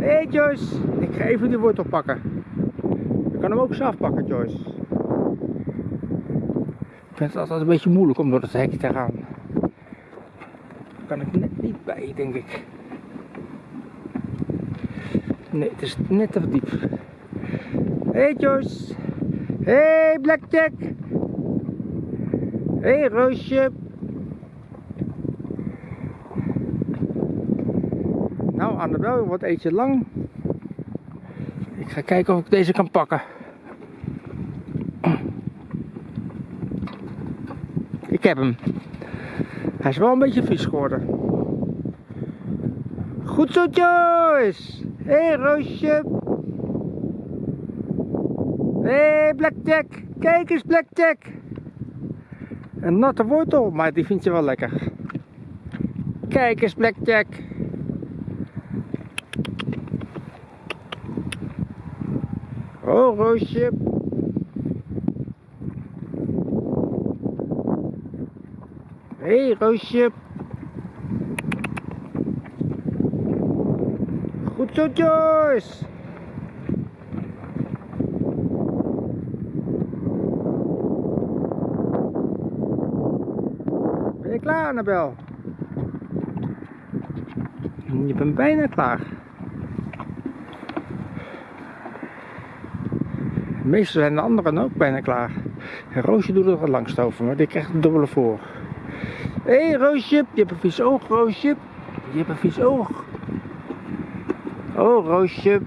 Hey Joyce, ik ga even die wortel pakken. Je kan hem ook zelf pakken Joyce. Ik vind het altijd een beetje moeilijk om door het hek te gaan. Daar kan ik net niet bij, denk ik. Nee, het is net te diep. Hey Joyce. Hey Blackjack. Hey, Roosje. Annabel, wat eet je lang? Ik ga kijken of ik deze kan pakken. Ik heb hem. Hij is wel een beetje vies geworden. Goed zo Joyce. Hé hey, Roosje. Hé hey, Blackjack. Kijk eens Blackjack. Een natte wortel, maar die vind je wel lekker. Kijk eens Blackjack. Oh Roosje. Hé hey, Roosje. Goed zo Joyce. Ben je klaar Annabel? Je bent bijna klaar. Meestal zijn de anderen ook bijna klaar. En Roosje doet er het langst over, maar die krijgt een dubbele voor. Hé Roosje, je hebt een vies oog, Roosje. Je hebt een vies oog. Oh, Roosje.